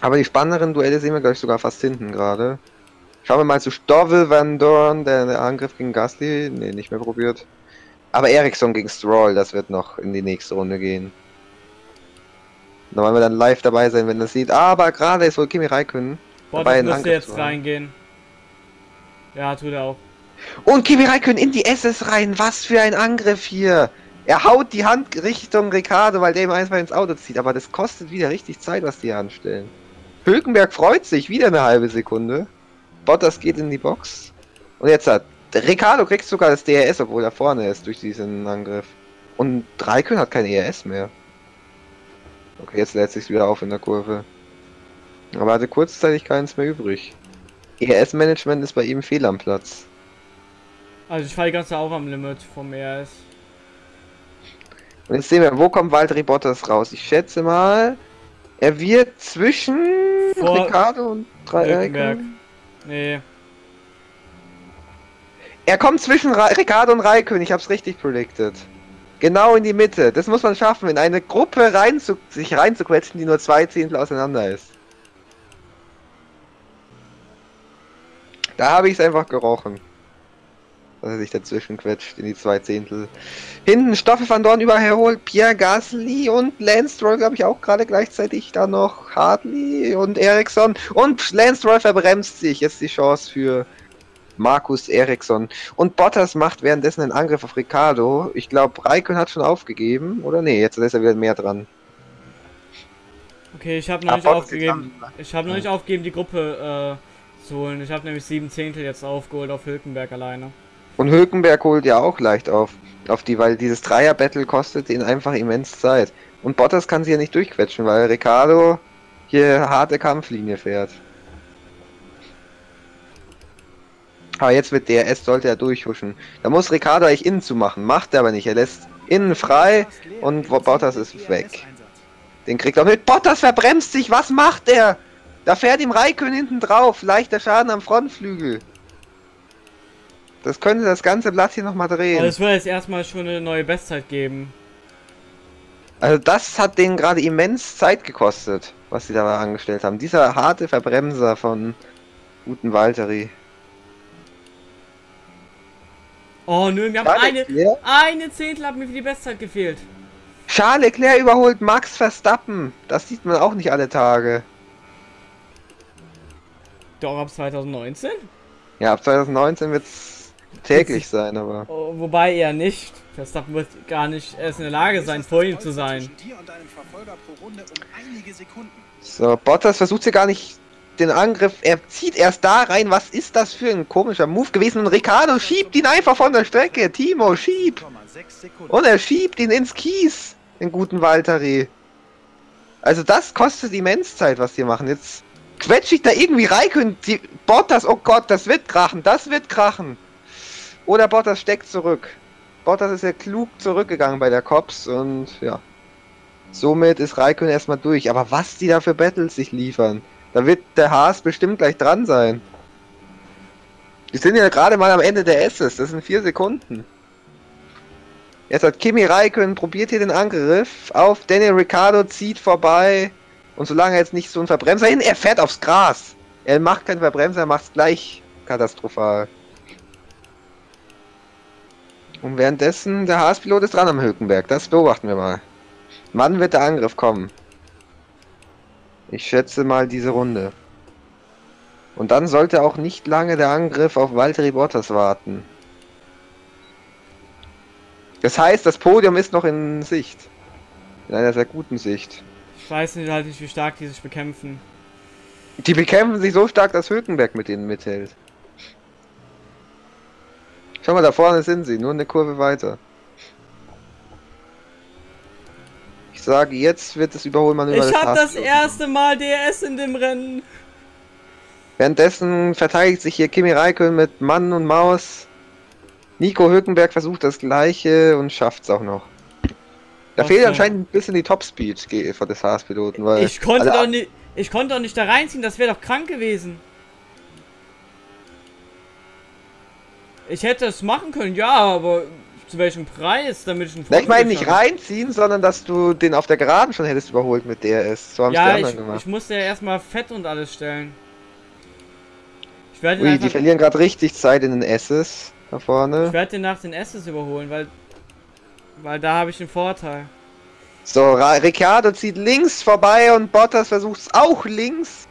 Aber die spannenderen Duelle sehen wir, glaube ich, sogar fast hinten gerade. Schauen wir mal zu Stoffel Van Dorn, der, der Angriff gegen Gasly. Ne, nicht mehr probiert. Aber Ericsson gegen Stroll, das wird noch in die nächste Runde gehen. Da wollen wir dann live dabei sein, wenn das sieht. Aber gerade ist wohl Kimi Räikkönen Boah, dabei, das müsste jetzt reingehen. Ja, tut er auch. Und Kimi Räikkönen in die SS rein. Was für ein Angriff hier. Er haut die Hand Richtung Ricardo, weil der ihm einfach ins Auto zieht. Aber das kostet wieder richtig Zeit, was die anstellen. Hülkenberg freut sich. Wieder eine halbe Sekunde. Bottas geht in die Box. Und jetzt hat Ricardo kriegt sogar das DRS, obwohl er vorne ist durch diesen Angriff. Und Raikön hat kein ERS mehr. Okay, jetzt lädt sich wieder auf in der Kurve. Aber hatte kurzzeitig keins mehr übrig. ERS-Management ist bei ihm fehl am Platz. Also ich fahre die ganze auch am Limit vom ERS. Und jetzt sehen wir, wo kommt Valtteri Bottas raus? Ich schätze mal, er wird zwischen Vor Ricardo und Raikön. Nee. Er kommt zwischen Ra Ricardo und Raikön, ich hab's richtig predicted. Genau in die Mitte. Das muss man schaffen, in eine Gruppe rein zu, sich reinzuquetschen, die nur zwei Zehntel auseinander ist. Da habe ich es einfach gerochen. Dass er sich dazwischen quetscht in die zwei Zehntel. Hinten Stoffel van Dorn überholt Pierre Gasly und Lance Stroll, glaube ich, auch gerade gleichzeitig. Da noch Hartley und Ericsson. Und Lance Stroll verbremst sich. Jetzt die Chance für Markus Eriksson. Und Bottas macht währenddessen einen Angriff auf Ricardo. Ich glaube, Raikön hat schon aufgegeben. Oder nee, jetzt ist er wieder mehr dran. Okay, ich habe noch nicht aufgegeben. Ich habe noch nicht aufgegeben, die Gruppe äh, zu holen. Ich habe nämlich sieben Zehntel jetzt aufgeholt auf Hülkenberg alleine. Und Hülkenberg holt ja auch leicht auf, auf die, weil dieses Dreier-Battle kostet ihn einfach immens Zeit. Und Bottas kann sie ja nicht durchquetschen, weil Ricardo hier harte Kampflinie fährt. Aber jetzt mit DRS sollte er durchhuschen. Da muss Ricardo eigentlich innen zu machen. Macht er aber nicht. Er lässt innen frei und Bottas ist weg. Den kriegt er mit. Bottas verbremst sich. Was macht er? Da fährt ihm Raikön hinten drauf. Leichter Schaden am Frontflügel. Das könnte das ganze Blatt hier nochmal drehen. Aber es wird jetzt erstmal schon eine neue Bestzeit geben. Also das hat denen gerade immens Zeit gekostet, was sie da angestellt haben. Dieser harte Verbremser von guten Valtteri. Oh nö, wir haben eine, eine Zehntel hat mir für die Bestzeit gefehlt. Charles Leclerc überholt Max Verstappen. Das sieht man auch nicht alle Tage. Doch, ab 2019? Ja, ab 2019 wird es täglich sein, aber... Oh, wobei eher nicht. Verstappen wird gar nicht erst in der Lage sein, vor ihm zu sein. So, Bottas versucht hier gar nicht den Angriff. Er zieht erst da rein. Was ist das für ein komischer Move gewesen? Und Ricardo schiebt ihn einfach von der Strecke. Timo, schieb. Und er schiebt ihn ins Kies. Den guten Valtteri. Also das kostet immens Zeit, was die machen. Jetzt quetsche ich da irgendwie rein. Die Bottas, oh Gott, das wird krachen. Das wird krachen. Oder Bottas steckt zurück. Bottas ist ja klug zurückgegangen bei der Cops und ja. Somit ist Raikön erstmal durch. Aber was die da für Battles sich liefern. Da wird der Haas bestimmt gleich dran sein. Die sind ja gerade mal am Ende der S's. Das sind vier Sekunden. Jetzt hat Kimi Raikön probiert hier den Angriff auf Daniel Ricciardo, zieht vorbei. Und solange er jetzt nicht so ein Verbremser hin, er fährt aufs Gras. Er macht keinen Verbremser, er macht es gleich katastrophal. Und währenddessen, der Haas-Pilot ist dran am Hülkenberg. Das beobachten wir mal. Wann wird der Angriff kommen? Ich schätze mal diese Runde. Und dann sollte auch nicht lange der Angriff auf Valtteri Bottas warten. Das heißt, das Podium ist noch in Sicht. In einer sehr guten Sicht. Ich weiß nicht halt nicht, wie stark die sich bekämpfen. Die bekämpfen sich so stark, dass Hülkenberg mit ihnen mithält. Schau mal, da vorne sind sie, nur eine Kurve weiter. Ich sage, jetzt wird das Überholmanöver Ich habe das erste Mal DRS in dem Rennen. Währenddessen verteidigt sich hier Kimi Räikkönen mit Mann und Maus. Nico Hülkenberg versucht das gleiche und schafft es auch noch. Da okay. fehlt anscheinend ein bisschen die Topspeed von des Haas-Piloten, weil. Ich konnte doch nicht. Ich konnte doch nicht da reinziehen, das wäre doch krank gewesen. Ich hätte es machen können, ja, aber zu welchem Preis, damit ich einen Ich meine nicht reinziehen, sondern dass du den auf der Geraden schon hättest überholt mit DRS. So haben ja, die anderen ich, gemacht. ich musste ja erstmal Fett und alles stellen. Ich werde Ui, die verlieren gerade richtig Zeit in den S's da vorne. Ich werde den nach den S's überholen, weil weil da habe ich den Vorteil. So, Ricciardo zieht links vorbei und Bottas versucht es auch links.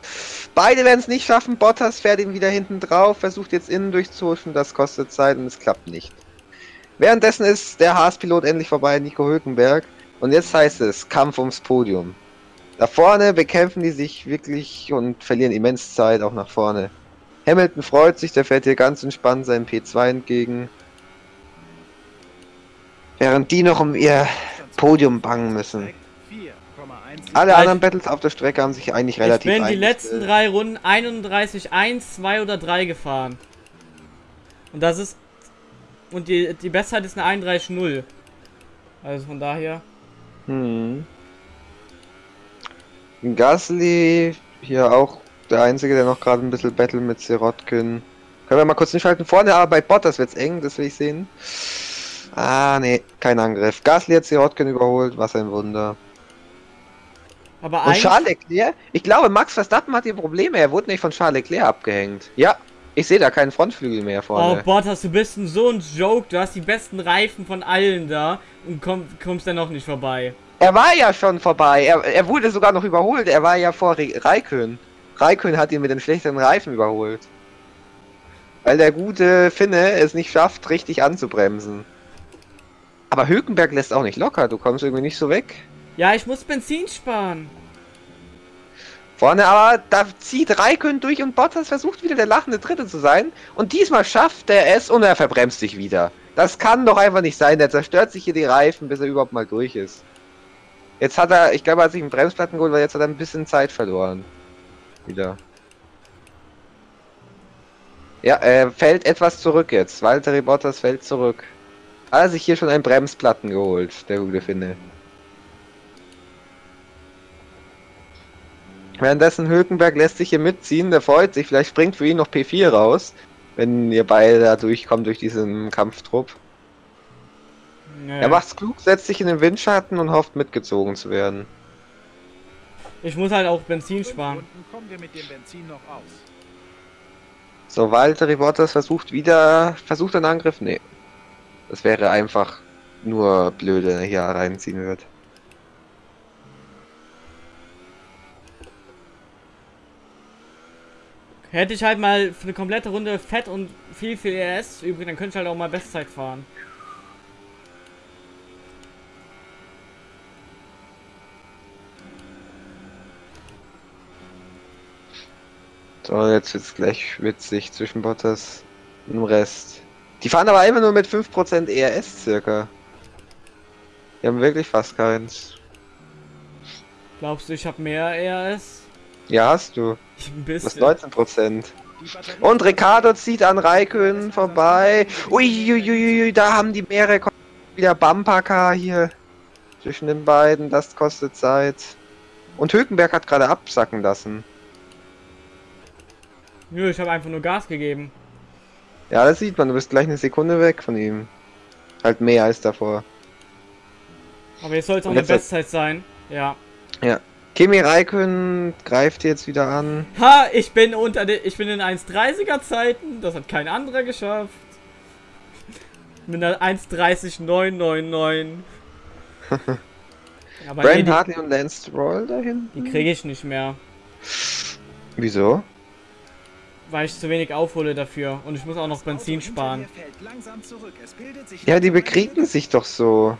Beide werden es nicht schaffen. Bottas fährt ihn wieder hinten drauf, versucht jetzt innen durchzuhuschen. Das kostet Zeit und es klappt nicht. Währenddessen ist der Haas-Pilot endlich vorbei, Nico Hülkenberg. Und jetzt heißt es Kampf ums Podium. Da vorne bekämpfen die sich wirklich und verlieren immens Zeit auch nach vorne. Hamilton freut sich, der fährt hier ganz entspannt seinem P2 entgegen. Während die noch um ihr Podium bangen müssen. Alle ja, anderen Battles auf der Strecke haben sich eigentlich relativ Ich bin die letzten drei Runden 31, 1, 2 oder 3 gefahren. Und das ist... Und die, die Bestzeit ist eine 31-0. Also von daher... Hm. Gasly hier auch der Einzige, der noch gerade ein bisschen Battle mit Sirotkin. Können wir mal kurz nicht halten. Vorne aber bei Bottas wird's eng, das will ich sehen. Ah, nee, kein Angriff. Gasly hat Sirotkin überholt, was ein Wunder. Aber und Charles Leclerc? Ich glaube, Max Verstappen hat hier Probleme. Er wurde nicht von Charles Leclerc abgehängt. Ja, ich sehe da keinen Frontflügel mehr vorne. Oh, Bottas, du bist ein so ein Joke. Du hast die besten Reifen von allen da und komm, kommst dann noch nicht vorbei. Er war ja schon vorbei. Er, er wurde sogar noch überholt. Er war ja vor Raikön. Raikön hat ihn mit den schlechteren Reifen überholt. Weil der gute Finne es nicht schafft, richtig anzubremsen. Aber Hülkenberg lässt auch nicht locker. Du kommst irgendwie nicht so weg. Ja, ich muss Benzin sparen. Vorne aber, da zieht Raikön durch und Bottas versucht wieder der lachende Dritte zu sein. Und diesmal schafft er es und er verbremst sich wieder. Das kann doch einfach nicht sein. Der zerstört sich hier die Reifen, bis er überhaupt mal durch ist. Jetzt hat er, ich glaube, er hat sich einen Bremsplatten geholt, weil jetzt hat er ein bisschen Zeit verloren. Wieder. Ja, er fällt etwas zurück jetzt. Walter Bottas fällt zurück. Hat er sich hier schon einen Bremsplatten geholt, der gute Finne. Währenddessen Hülkenberg lässt sich hier mitziehen, der freut sich, vielleicht springt für ihn noch P4 raus, wenn ihr beide da durchkommt durch diesen Kampftrupp. Nee. Er macht's klug, setzt sich in den Windschatten und hofft mitgezogen zu werden. Ich muss halt auch Benzin sparen. So, Walter Bottas versucht wieder, versucht einen Angriff? Nee. Das wäre einfach nur blöd, wenn er hier reinziehen wird. Hätte ich halt mal für eine komplette Runde Fett und viel, viel ES übrig, dann könnte ich halt auch mal Bestzeit fahren. So, jetzt wird's gleich witzig zwischen Bottas und dem Rest. Die fahren aber einfach nur mit 5% ERS circa. Die haben wirklich fast keins. Glaubst du, ich habe mehr ERS? Ja, hast du. Ein bisschen. Das 19%. Und Ricardo zieht an Raikön vorbei. Uiuiui, da haben die mehrere wieder Bumpercar hier zwischen den beiden. Das kostet Zeit. Und Hülkenberg hat gerade absacken lassen. Nö, ich habe einfach nur Gas gegeben. Ja, das sieht man. Du bist gleich eine Sekunde weg von ihm. Halt mehr als davor. Aber jetzt soll es auch eine Bestzeit sein. Ja. Ja. Kimi Raikön greift jetzt wieder an. Ha, ich bin unter den, ich bin in 1,30er Zeiten. Das hat kein anderer geschafft. Mit einer 1,30,999. Brian Hartley und Lance Stroll dahin? Die kriege ich nicht mehr. Wieso? weil ich zu wenig aufhole dafür und ich muss auch noch Benzin sparen. Ja, die bekriegen sich doch so.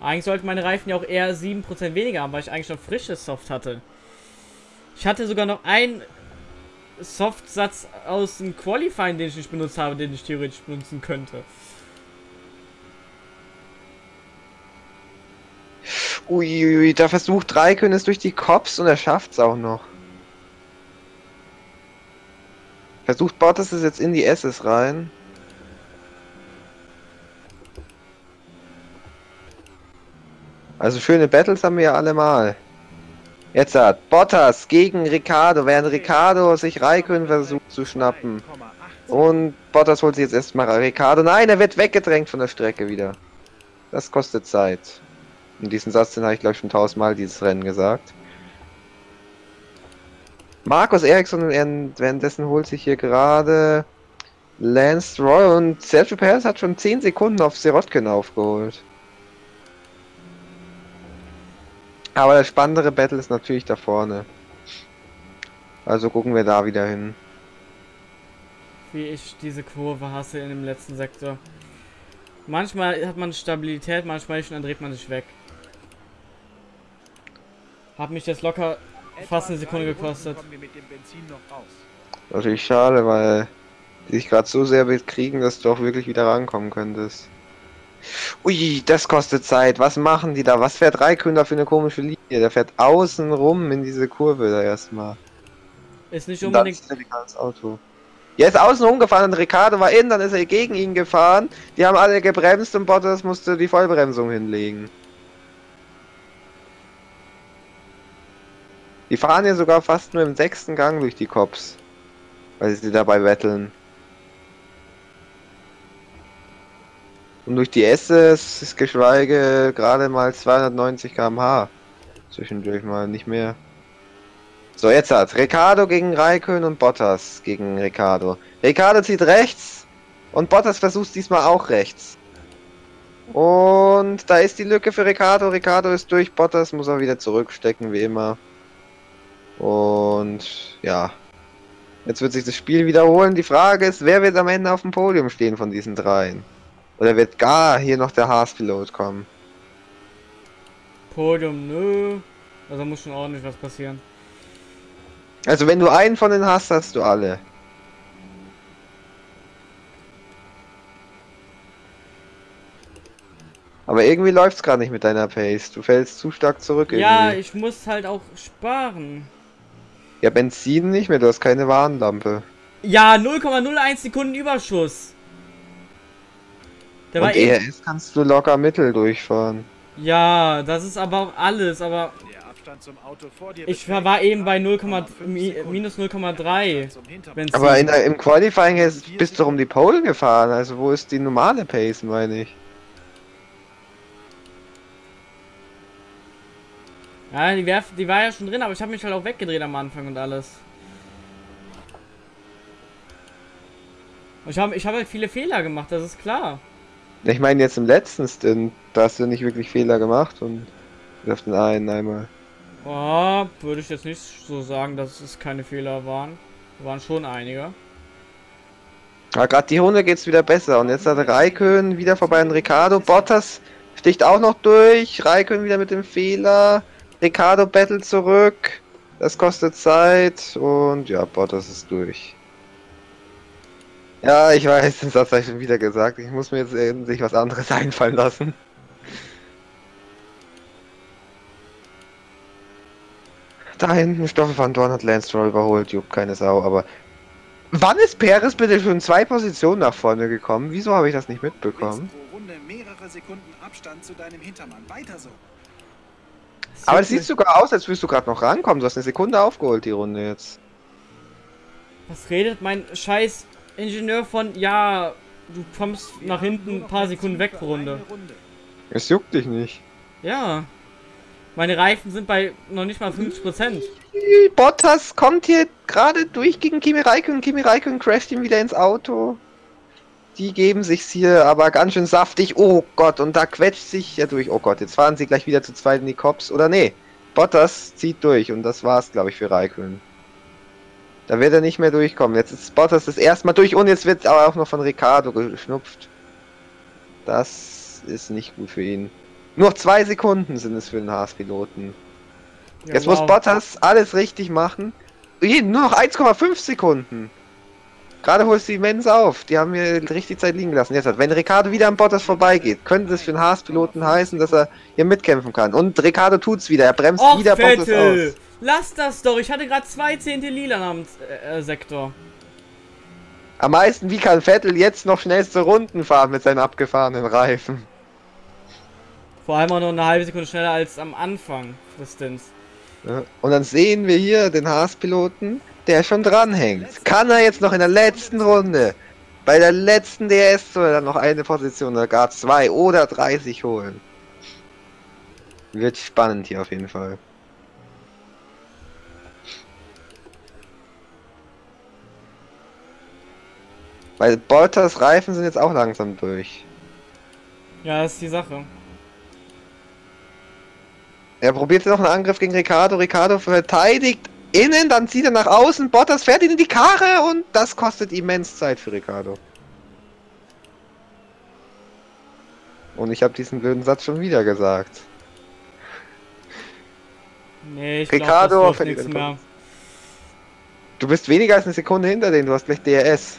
Eigentlich sollten meine Reifen ja auch eher 7% weniger haben, weil ich eigentlich noch frisches Soft hatte. Ich hatte sogar noch einen Softsatz aus dem Qualifying, den ich nicht benutzt habe, den ich theoretisch benutzen könnte. Uiuiui, da versucht Raikön es durch die Cops und er schafft es auch noch. Versucht Bottas es jetzt in die S's rein. Also schöne Battles haben wir ja alle mal. Jetzt hat Bottas gegen Ricardo, während Ricardo sich Raikön versucht zu schnappen. Und Bottas holt sich jetzt erstmal Ricardo. Nein, er wird weggedrängt von der Strecke wieder. Das kostet Zeit. Und diesen Satz, den habe ich glaube ich schon tausendmal dieses Rennen gesagt. Markus Eriksson währenddessen holt sich hier gerade Lance Roy und Sergio Perez hat schon 10 Sekunden auf Sirotkin aufgeholt. Aber das spannendere Battle ist natürlich da vorne. Also gucken wir da wieder hin. Wie ich diese Kurve hasse in dem letzten Sektor. Manchmal hat man Stabilität, manchmal nicht und dann dreht man sich weg. Hat mich das locker fast eine Sekunde gekostet. Natürlich schade, weil die sich gerade so sehr bekriegen, dass du auch wirklich wieder rankommen könntest. Ui, das kostet Zeit. Was machen die da? Was fährt Raikön für eine komische Linie? Der fährt außen rum in diese Kurve da erstmal. Ist nicht unbedingt. Das Auto. Er ist außen rumgefahren und Ricardo war in, dann ist er gegen ihn gefahren. Die haben alle gebremst und Bottas musste die Vollbremsung hinlegen. Die fahren ja sogar fast nur im sechsten Gang durch die Cops. Weil sie dabei betteln. Und durch die SS ist geschweige gerade mal 290 km/h. Zwischendurch mal nicht mehr. So, jetzt hat Ricardo gegen Raikön und Bottas gegen Ricardo. Ricardo zieht rechts und Bottas versucht diesmal auch rechts. Und da ist die Lücke für Ricardo. Ricardo ist durch. Bottas muss er wieder zurückstecken, wie immer. Und ja, jetzt wird sich das Spiel wiederholen. Die Frage ist, wer wird am Ende auf dem Podium stehen von diesen dreien? Oder wird gar hier noch der Haas-Pilot kommen? Podium, nö. Also muss schon ordentlich was passieren. Also wenn du einen von den hast, hast du alle. Aber irgendwie läuft es gerade nicht mit deiner Pace. Du fällst zu stark zurück. Irgendwie. Ja, ich muss halt auch sparen. Ja, Benzin nicht mehr, du hast keine Warnlampe. Ja, 0,01 Sekunden Überschuss. Der Und ERS kannst du locker mittel durchfahren. Ja, das ist aber alles, aber ich war eben bei 0, minus 0,3. Aber in, im Qualifying bist du um die Pole gefahren, also wo ist die normale Pace, meine ich? Ja, die, Werf die war ja schon drin, aber ich habe mich halt auch weggedreht am Anfang und alles. Und ich habe ich hab halt viele Fehler gemacht, das ist klar. Ich meine jetzt im letzten Stint, da hast du nicht wirklich Fehler gemacht und auf den einen einmal. Oh, würde ich jetzt nicht so sagen, dass es keine Fehler waren. Waren schon einige. Ja, gerade die Runde geht's wieder besser und jetzt hat Raikön wieder vorbei an Ricardo. Bottas sticht auch noch durch. Raikön wieder mit dem Fehler. Ricardo Battle zurück. Das kostet Zeit und ja, Bottas ist durch. Ja, ich weiß, das hat er schon wieder gesagt. Ich muss mir jetzt sich was anderes einfallen lassen. Da hinten Stoffel van Dorn hat Lance Stroll überholt, juckt keine Sau, aber wann ist Perez bitte schon zwei Positionen nach vorne gekommen? Wieso habe ich das nicht mitbekommen? Runde mehrere Sekunden Abstand zu deinem Hintermann. Weiter so. Aber es sieht sogar aus, als würdest du gerade noch rankommen. Du hast eine Sekunde aufgeholt, die Runde jetzt. Was redet mein scheiß Ingenieur von, ja, du kommst nach hinten ein paar Sekunden weg pro Runde. Es juckt dich nicht. Ja. Meine Reifen sind bei noch nicht mal 50%. Bottas kommt hier gerade durch gegen Kimi Räikkönen. Kimi Räikkönen crasht ihm wieder ins Auto. Die geben sich's hier aber ganz schön saftig. Oh Gott, und da quetscht sich ja durch. Oh Gott, jetzt fahren sie gleich wieder zu zweit in die Cops. Oder nee, Bottas zieht durch und das war's, glaube ich, für Raikön. Da wird er nicht mehr durchkommen. Jetzt ist Bottas das erste Mal durch und jetzt wird aber auch noch von Ricardo geschnupft. Das ist nicht gut für ihn. Nur zwei Sekunden sind es für den Haas-Piloten. Ja, jetzt wow. muss Bottas alles richtig machen. Nur noch 1,5 Sekunden. Gerade holst du die Mens auf. Die haben mir richtig Zeit liegen gelassen. Jetzt, wenn Ricardo wieder am Bottas vorbeigeht, könnte das für den Haas-Piloten heißen, dass er hier mitkämpfen kann. Und Ricardo tut's wieder. Er bremst Och, wieder Vettel. Bottas aus. Lass das doch. Ich hatte gerade zwei Zehntel lila am äh, Sektor. Am meisten, wie kann Vettel jetzt noch schnellste Runden fahren mit seinen abgefahrenen Reifen? Vor allem auch noch eine halbe Sekunde schneller als am Anfang des Stints. Und dann sehen wir hier den Haas-Piloten der schon dranhängt. Kann er jetzt noch in der letzten Runde, bei der letzten DS, soll er noch eine Position oder gar zwei oder drei sich holen? Wird spannend hier auf jeden Fall. Weil Bolters Reifen sind jetzt auch langsam durch. Ja, das ist die Sache. Er probiert noch einen Angriff gegen Ricardo. Ricardo verteidigt innen, dann zieht er nach außen, Bottas fährt ihn in die Karre und das kostet immens Zeit für Ricardo. Und ich habe diesen blöden Satz schon wieder gesagt. Nee, ich Ricardo glaub, nichts mehr. Du bist weniger als eine Sekunde hinter denen, du hast gleich DRS.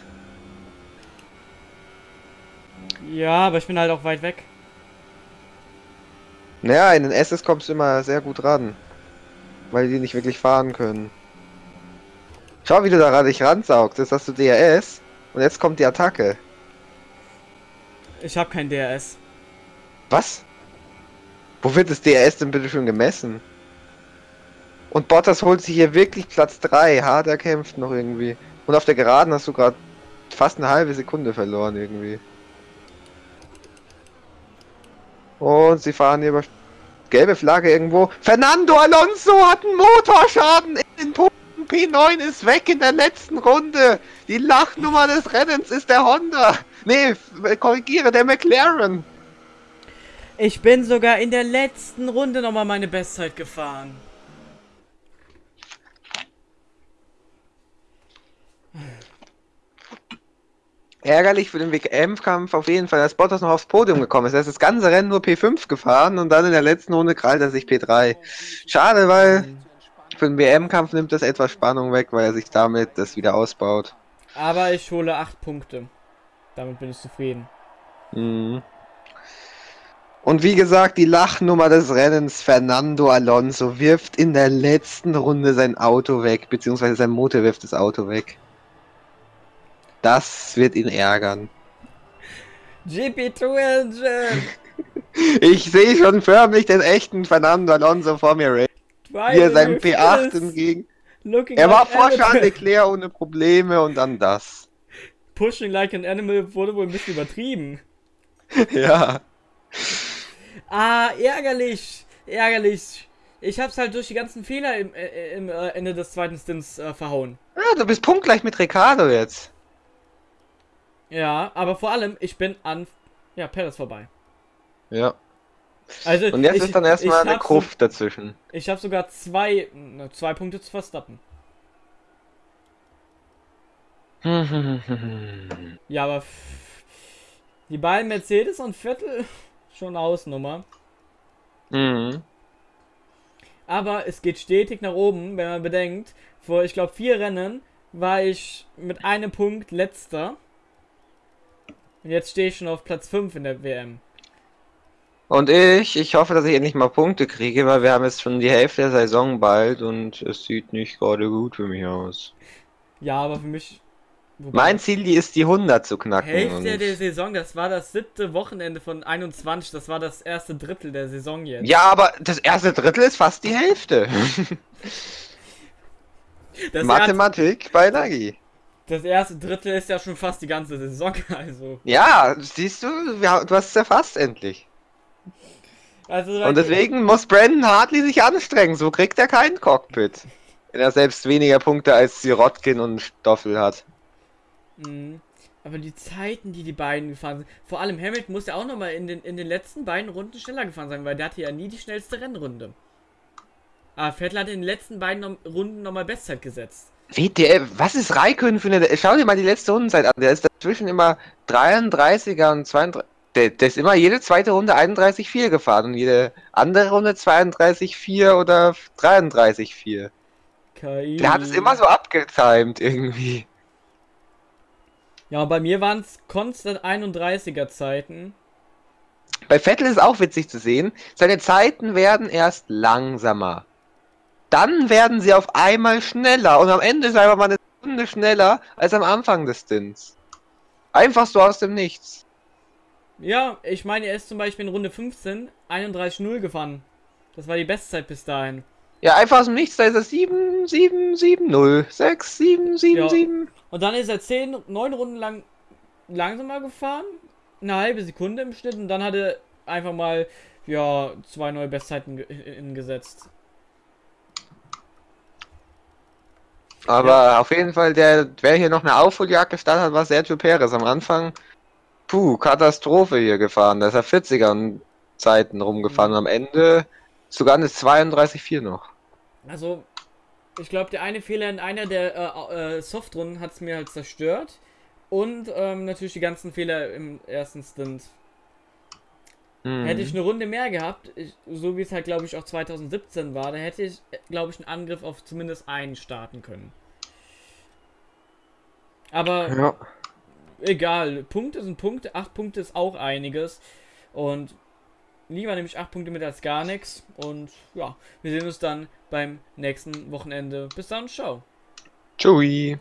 Ja, aber ich bin halt auch weit weg. Naja, in den SS kommst du immer sehr gut ran. Weil die nicht wirklich fahren können. Schau, wie du da dich ransaugst. Jetzt hast du DRS und jetzt kommt die Attacke. Ich habe kein DRS. Was? Wo wird das DRS denn bitte schon gemessen? Und Bottas holt sich hier wirklich Platz 3. Hart erkämpft noch irgendwie. Und auf der Geraden hast du gerade fast eine halbe Sekunde verloren irgendwie. Und sie fahren hier über gelbe Flagge irgendwo. Fernando Alonso hat einen Motorschaden in den Punkten. P9 ist weg in der letzten Runde. Die Lachnummer des Rennens ist der Honda. Nee, korrigiere, der McLaren. Ich bin sogar in der letzten Runde nochmal meine Bestzeit gefahren. Ärgerlich für den WM-Kampf auf jeden Fall, dass Bottas noch aufs Podium gekommen ist. Er ist das ganze Rennen nur P5 gefahren und dann in der letzten Runde krallt er sich P3. Schade, weil für den WM-Kampf nimmt das etwas Spannung weg, weil er sich damit das wieder ausbaut. Aber ich hole 8 Punkte. Damit bin ich zufrieden. Mhm. Und wie gesagt, die Lachnummer des Rennens, Fernando Alonso, wirft in der letzten Runde sein Auto weg, beziehungsweise sein Motor wirft das Auto weg. Das wird ihn ärgern. GP2 Engine! Ich sehe schon förmlich den echten Fernando Alonso vor mir, Wie er seinem P8 entgegen. Er war vor Charles Leclerc ohne Probleme und dann das. Pushing like an animal wurde wohl ein bisschen übertrieben. ja. Ah, ärgerlich. Ärgerlich. Ich hab's halt durch die ganzen Fehler im, äh, im äh, Ende des zweiten Stints äh, verhauen. Ah, du bist punktgleich mit Ricardo jetzt. Ja, aber vor allem, ich bin an ja, Perez vorbei. Ja. Also, Und jetzt ich, ist dann erstmal eine Gruft so, dazwischen. Ich habe sogar zwei, zwei Punkte zu Verstappen. ja, aber die beiden Mercedes und Vettel schon Ausnummer. Mhm. Aber es geht stetig nach oben, wenn man bedenkt, vor ich glaube vier Rennen war ich mit einem Punkt letzter. Und jetzt stehe ich schon auf Platz 5 in der WM. Und ich, ich hoffe, dass ich endlich mal Punkte kriege, weil wir haben jetzt schon die Hälfte der Saison bald und es sieht nicht gerade gut für mich aus. Ja, aber für mich. Mein Ziel die ist die 100 zu knacken. Hälfte der Saison, das war das siebte Wochenende von 21, das war das erste Drittel der Saison jetzt. Ja, aber das erste Drittel ist fast die Hälfte. Mathematik bei Nagi das erste Drittel ist ja schon fast die ganze Saison, also. Ja, siehst du, du hast es erfasst endlich. Also, Und deswegen muss Brandon Hartley sich anstrengen, so kriegt er kein Cockpit. Wenn er selbst weniger Punkte als Sirotkin und Stoffel hat. Mhm. Aber die Zeiten, die die beiden gefahren sind, vor allem Hamilton muss ja auch nochmal in den, in den letzten beiden Runden schneller gefahren sein, weil der hatte ja nie die schnellste Rennrunde. Aber Vettel hat in den letzten beiden Runden nochmal Bestzeit gesetzt. WTF, was ist Raikön für eine. Schau dir mal die letzte Rundenzeit an. Der ist dazwischen immer 33er und 32. Der, der ist immer jede zweite Runde 31,4 gefahren und jede andere Runde 32,4 oder 33,4. Der hat es immer so abgetimt irgendwie. Ja, bei mir waren es konstant 31er Zeiten. Bei Vettel ist auch witzig zu sehen. Seine Zeiten werden erst langsamer dann werden sie auf einmal schneller und am Ende ist einfach mal eine Stunde schneller als am Anfang des Stints. Einfach so aus dem Nichts. Ja, ich meine, er ist zum Beispiel in Runde 15 31-0 gefahren. Das war die Bestzeit bis dahin. Ja, einfach aus dem Nichts, da ist er 7, 7, 7, 0, 6, 7, 7, ja. 7. Und dann ist er 10, 9 Runden lang langsamer gefahren. Eine halbe Sekunde im Schnitt und dann hat er einfach mal, ja, zwei neue Bestzeiten gesetzt. Aber ja. auf jeden Fall, der, wer hier noch eine Aufholjagd gestartet hat, war Sergio Perez am Anfang. Puh, Katastrophe hier gefahren. Da ist er 40er Zeiten rumgefahren mhm. und am Ende sogar eine 32,4 noch. Also, ich glaube, der eine Fehler in einer der äh, äh, Softrunden hat es mir halt zerstört. Und ähm, natürlich die ganzen Fehler im ersten Stint. Mhm. Hätte ich eine Runde mehr gehabt, ich, so wie es halt, glaube ich, auch 2017 war, da hätte ich, glaube ich, einen Angriff auf zumindest einen starten können. Aber ja. egal, Punkte sind Punkte, 8 Punkte ist auch einiges. Und lieber nehme ich 8 Punkte mit als gar nichts. Und ja, wir sehen uns dann beim nächsten Wochenende. Bis dann, ciao. Tschüss.